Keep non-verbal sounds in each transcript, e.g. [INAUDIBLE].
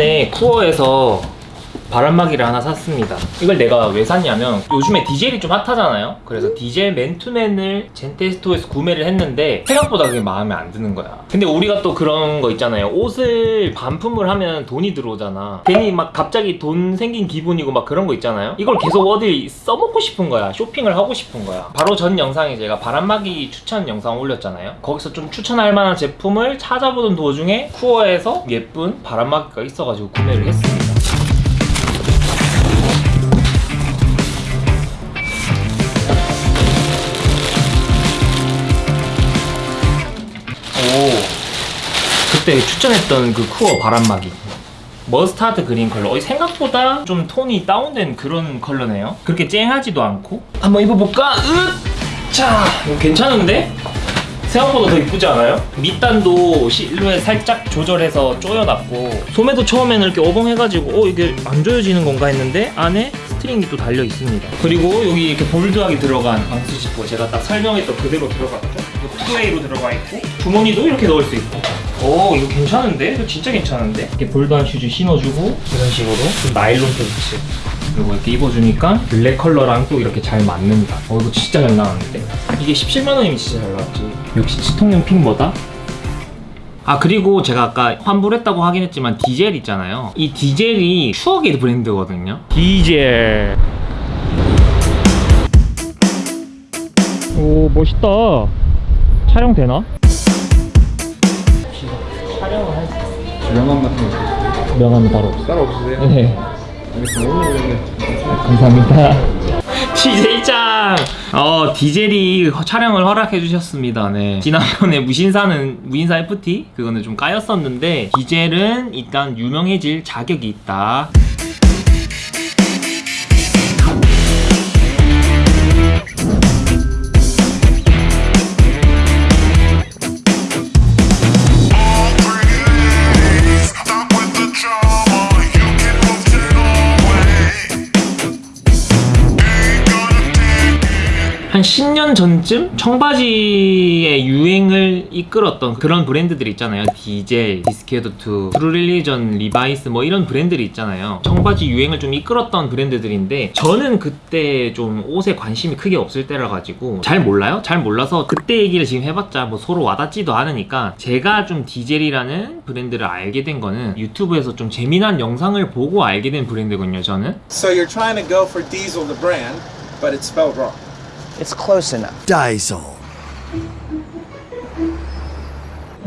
전에 쿠어에서 바람막이를 하나 샀습니다. 이걸 내가 왜 샀냐면 요즘에 디젤이 좀 핫하잖아요. 그래서 디젤 맨투맨을 젠테스토에서 구매를 했는데 생각보다 그게 마음에 안 드는 거야. 근데 우리가 또 그런 거 있잖아요. 옷을 반품을 하면 돈이 들어오잖아. 괜히 막 갑자기 돈 생긴 기분이고 막 그런 거 있잖아요. 이걸 계속 어디 써먹고 싶은 거야. 쇼핑을 하고 싶은 거야. 바로 전 영상에 제가 바람막이 추천 영상 올렸잖아요. 거기서 좀 추천할 만한 제품을 찾아보던 도중에 쿠어에서 예쁜 바람막이가 있어가지고 구매를 했습니다 그때 추천했던 그 쿠어 바람막이 mustard green 컬러 어, 생각보다 좀 톤이 다운된 그런 컬러네요 그렇게 쨍하지도 않고 한번 입어볼까? 으! 자 이거 괜찮은데? 생각보다 더 이쁘지 않아요? 밑단도 실루엣 살짝 조절해서 조여놨고 소매도 처음에는 이렇게 어벙해가지고 어 이게 안 조여지는 건가 했는데 안에 string이 또 달려 있습니다 그리고 여기 이렇게 bold하게 들어간 방수 지퍼 제가 딱 설명했던 그대로 들어갔죠 two-way로 들어가 있고 주머니도 이렇게 넣을 수 있고 오 이거 괜찮은데? 이거 진짜 괜찮은데? 이렇게 bold한 슈즈 신어주고 이런 식으로 좀 나일론 팬츠 그리고 이렇게 입어주니까 블랙 컬러랑 또 이렇게 잘 맞는다. 어 이거 진짜 잘 나왔는데? 이게 17만원이면 진짜 잘 나왔지. 역시 치통용 핑보다? 아 그리고 제가 아까 환불했다고 하긴 했지만 디젤 있잖아요. 이 디젤이 추억의 브랜드거든요. 디젤. 오 멋있다. 촬영 되나? 명함 같은 거 바로 없어요 따로 없으세요? 네 알겠습니다. 오늘 오늘 감사합니다. [LAUGHS] DJ짱! 어, 디젤이 촬영을 허락해 주셨습니다. 네. 지난번에 무신사는, 무신사 FT? 그거는 좀 까였었는데, 디젤은 일단 유명해질 자격이 있다. 전쯤 청바지의 유행을 이끌었던 그런 브랜드들 있잖아요. 디젤, 디스퀘어드2, 트루릴리전, 리바이스 뭐 이런 브랜드들이 있잖아요. 청바지 유행을 좀 이끌었던 브랜드들인데 저는 그때 좀 옷에 관심이 크게 없을 때라 가지고 잘 몰라요? 잘 몰라서 그때 얘기를 지금 해봤자 뭐 서로 와닿지도 않으니까 제가 좀 디젤이라는 브랜드를 알게 된 거는 유튜브에서 좀 재미난 영상을 보고 알게 된 브랜드거든요. 저는 So you're trying to go for Diesel, the brand, but it's spelled wrong. It's close enough. Diesel.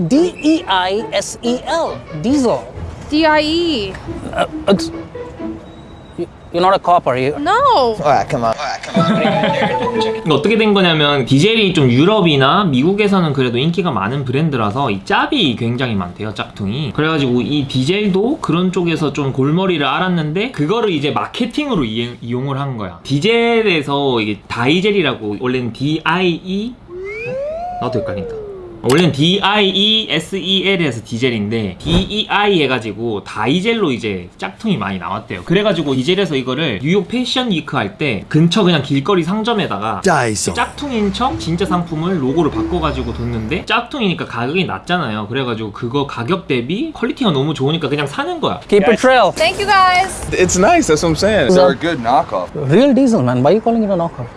D-E-I-S-E-L. Diesel. D-I-E. Uh, uh you're not a cop, are you? No. Alright, come on. 이거 어떻게 된 거냐면 디젤이 좀 유럽이나 미국에서는 그래도 인기가 많은 브랜드라서 이 짭이 굉장히 많대요 짝퉁이 그래가지고 이 디젤도 그런 쪽에서 좀 골머리를 알았는데 그거를 이제 마케팅으로 이용, 이용을 한 거야 디젤에서 이게 다이젤이라고 원래는 D-I-E 어? 나도 헷갈린다 원래는 D-I-E-S-E-L에서 디젤인데 D-E-I 해가지고 다이젤로 이제 짝퉁이 많이 나왔대요 그래가지고 디젤에서 이거를 뉴욕 패션 위크 할 때 근처 그냥 길거리 상점에다가 Diesel. 짝퉁인 척 진짜 상품을 로고를 바꿔가지고 뒀는데 짝퉁이니까 가격이 낮잖아요 그래가지고 그거 가격 대비 quality가 너무 좋으니까 그냥 사는 거야 Keep it real. Thank you guys. It's nice. That's what I'm saying. They're a good knockoff. Real diesel, man. Why are you calling it a knockoff?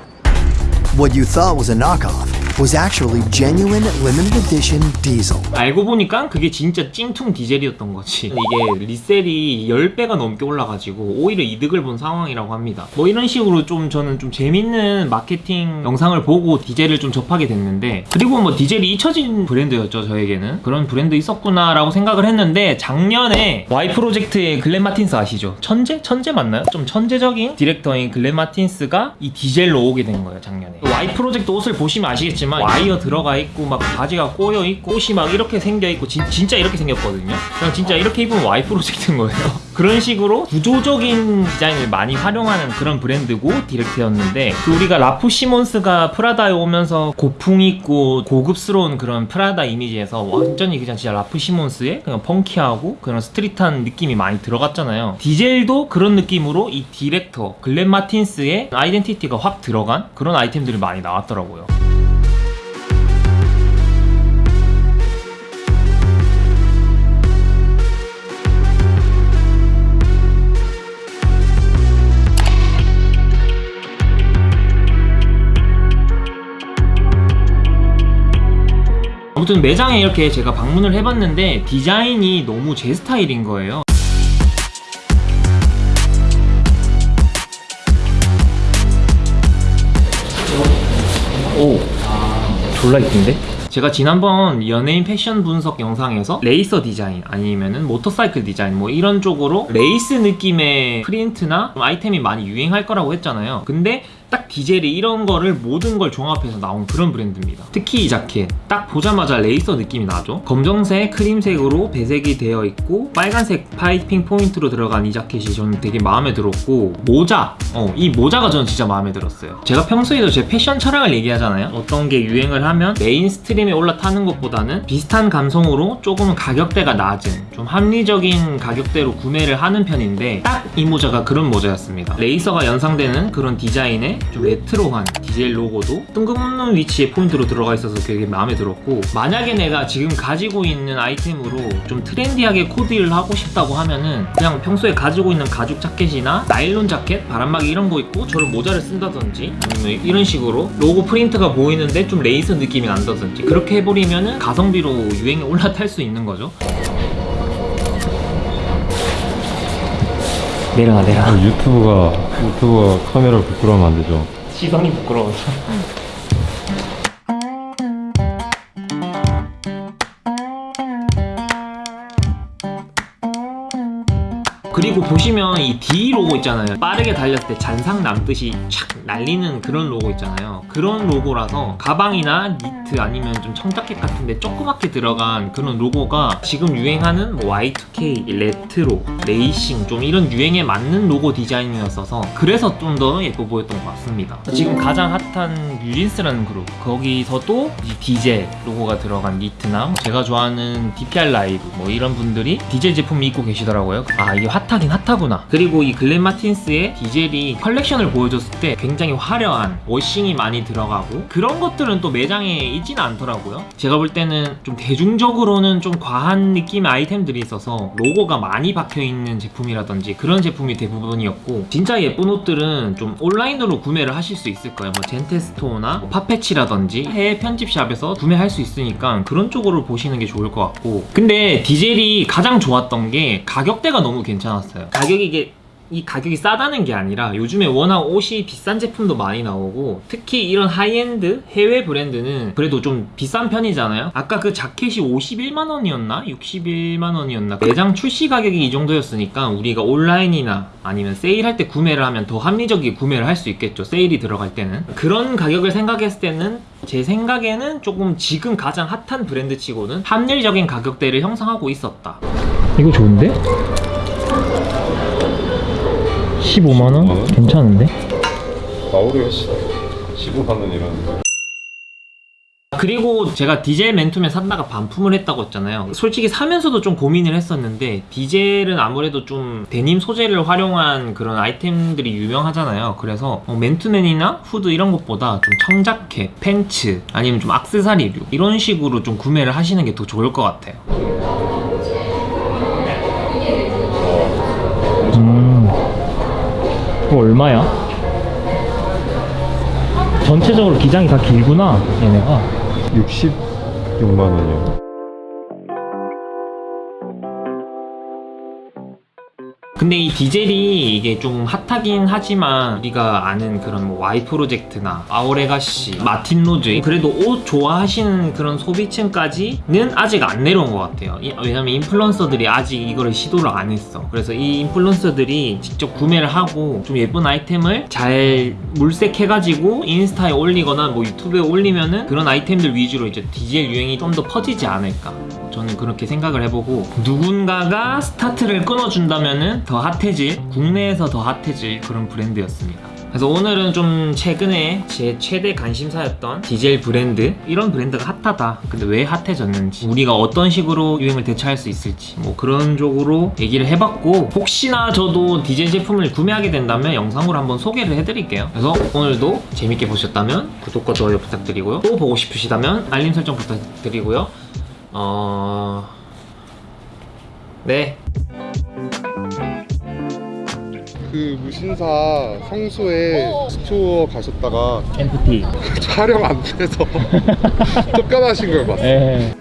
What you thought was a knockoff was actually genuine limited edition diesel. 알고 보니까 그게 진짜 찐퉁 디젤이었던 거지 이게 resell이 10배가 넘게 올라가지고 오히려 이득을 본 상황이라고 합니다 뭐 이런 식으로 좀 저는 좀 재밌는 마케팅 영상을 보고 디젤을 좀 접하게 됐는데 그리고 뭐 디젤이 잊혀진 브랜드였죠 저에게는 그런 브랜드 있었구나 라고 생각을 했는데 작년에 Y 프로젝트의 글렌 마틴스 아시죠? 천재? 천재 맞나요? 좀 천재적인 디렉터인 글렌 마틴스가 이 디젤로 오게 된 거예요 작년에 Y 프로젝트 옷을 보시면 아시겠지만 와이어 들어가 있고 막 바지가 꼬여 있고 옷이 막 이렇게 생겨 있고 진, 진짜 이렇게 생겼거든요. 그냥 진짜 이렇게 입으면 Y 프로젝트인 거예요. [LAUGHS] 그런 식으로 구조적인 디자인을 많이 활용하는 그런 브랜드고 디렉터였는데 그 우리가 라프 시몬스가 프라다에 오면서 고풍 있고 고급스러운 그런 프라다 이미지에서 완전히 그냥 진짜 라프 시몬스의 그냥 funky하고 그런 street한 느낌이 많이 들어갔잖아요. 디젤도 그런 느낌으로 이 디렉터 글렌 마틴스의 identity가 확 들어간 그런 아이템들이 많이 나왔더라고요 아무튼 매장에 이렇게 제가 방문을 해봤는데 디자인이 너무 제 스타일인 거예요. 오, 졸라 이쁜데? 제가 지난번 연예인 패션 분석 영상에서 레이서 디자인 아니면은 모터사이클 디자인 뭐 이런 쪽으로 레이스 느낌의 프린트나 좀 아이템이 많이 유행할 거라고 했잖아요. 근데 딱 디젤이 이런 거를 모든 걸 종합해서 나온 그런 브랜드입니다. 특히 이 자켓 딱 보자마자 레이서 느낌이 나죠. 검정색, 크림색으로 배색이 되어 있고 빨간색 파이핑 포인트로 들어간 이 자켓이 저는 되게 마음에 들었고 모자, 어, 이 모자가 저는 진짜 마음에 들었어요. 제가 평소에도 제 패션 철학을 얘기하잖아요. 어떤 게 유행을 하면 mainstream에 올라타는 것보다는 비슷한 감성으로 조금 가격대가 낮은 좀 합리적인 가격대로 구매를 하는 편인데 딱 이 모자가 그런 모자였습니다. 레이서가 연상되는 그런 디자인 에 좀 retro한 디젤 로고도 뜬금없는 위치에 포인트로 들어가 있어서 되게 마음에 들었고 만약에 내가 지금 가지고 있는 아이템으로 좀 trendy하게 코디를 하고 싶다고 하면은 그냥 평소에 가지고 있는 가죽 자켓이나 나일론 자켓, 바람막이 이런 거 입고 저런 모자를 쓴다든지 아니면 이런 식으로 로고 프린트가 보이는데 좀 레이서 느낌이 난다든지 그렇게 해버리면은 가성비로 유행에 올라탈 수 있는 거죠 내려가 내려가 유튜브가 유튜브가 카메라 부끄러우면 안 되죠. 시선이 부끄러워서 그리고 보시면 이 D 로고 있잖아요. 빠르게 달렸을 때 잔상 남듯이 촥 날리는 그런 로고 있잖아요. 그런 로고라서 가방이나 니트 아니면 좀 청자켓 같은데 조그맣게 들어간 그런 로고가 지금 유행하는 뭐 Y2K, retro, 레이싱 좀 이런 유행에 맞는 로고 디자인이었어서 그래서 좀 더 예뻐 보였던 것 같습니다. 지금 가장 핫한 뉴진스라는 그룹. 거기서도 이 디젤 로고가 들어간 니트나 뭐 제가 좋아하는 DPR 라이브 뭐 이런 분들이 디젤 제품 입고 계시더라고요. 아 이게 hot 하긴 hot하구나. 그리고 이 글렌 마틴스의 디젤이 컬렉션을 보여줬을 때 굉장히 화려한 washing이 많이 들어가고 그런 것들은 또 매장에 있지는 않더라고요. 제가 볼 때는 좀 대중적으로는 좀 과한 느낌의 아이템들이 있어서 로고가 많이 박혀있는 제품이라든지 그런 제품이 대부분이었고 진짜 예쁜 옷들은 좀 온라인으로 구매를 하실 수 있을 거예요. 뭐 젠테스토어나 뭐 파페치라든지 해외 편집샵에서 구매할 수 있으니까 그런 쪽으로 보시는 게 좋을 것 같고. 근데 디젤이 가장 좋았던 게 가격대가 너무 괜찮 았어요 가격이 이게 이 가격이 싸다는 게 아니라 요즘에 워낙 옷이 비싼 제품도 많이 나오고 특히 이런 하이엔드 해외 브랜드는 그래도 좀 비싼 편이잖아요 아까 그 자켓이 51만 원이었나? 61만 원이었나? 매장 출시 가격이 이 정도였으니까 우리가 온라인이나 아니면 세일할 때 구매를 하면 더 합리적이게 구매를 할 수 있겠죠 세일이 들어갈 때는 그런 가격을 생각했을 때는 제 생각에는 조금 지금 가장 핫한 브랜드 치고는 합리적인 가격대를 형성하고 있었다 이거 좋은데? 15만원? 괜찮은데? 나오르였어. 15만 원이라는. 그리고 제가 디젤 맨투맨 샀다가 반품을 했다고 했잖아요 솔직히 사면서도 좀 고민을 했었는데 디젤은 아무래도 좀 데님 소재를 활용한 그런 아이템들이 유명하잖아요 그래서 어, 맨투맨이나 후드 이런 것보다 좀 청자켓, 팬츠 아니면 좀 악세사리류 이런 식으로 좀 구매를 하시는 게 더 좋을 것 같아요 이거 얼마야? 전체적으로 기장이 다 길구나 얘네가 66만 원이요. 근데 이 Diesel이 이게 좀 핫하긴 하지만 우리가 아는 그런 뭐 Y 프로젝트나 Our Legacy, Martine Rose 그래도 옷 좋아하시는 그런 소비층까지는 아직 안 내려온 것 같아요. 이- 왜냐면 인플루언서들이 아직 이거를 시도를 안 했어. 그래서 이 인플루언서들이 직접 구매를 하고 좀 예쁜 아이템을 잘 물색해가지고 인스타에 올리거나 뭐 유튜브에 올리면은 그런 아이템들 위주로 이제 Diesel 유행이 좀 더 퍼지지 않을까. 저는 그렇게 생각을 해보고 누군가가 스타트를 끊어준다면은 더 핫해질 국내에서 더 핫해질 그런 브랜드였습니다. 그래서 오늘은 좀 최근에 제 최대 관심사였던 디젤 브랜드 이런 브랜드가 핫하다. 근데 왜 핫해졌는지 우리가 어떤 식으로 유행을 대처할 수 있을지 뭐 그런 쪽으로 얘기를 해봤고 혹시나 저도 디젤 제품을 구매하게 된다면 영상으로 한번 소개를 해드릴게요. 그래서 오늘도 재밌게 보셨다면 구독과 좋아요 부탁드리고요. 또 보고 싶으시다면 알림 설정 부탁드리고요 어... 네 그 무신사 성수에 스토어 가셨다가 MPT [LAUGHS] 촬영 안 돼서 [LAUGHS] 쫓겨나신 걸 봤어요. 예.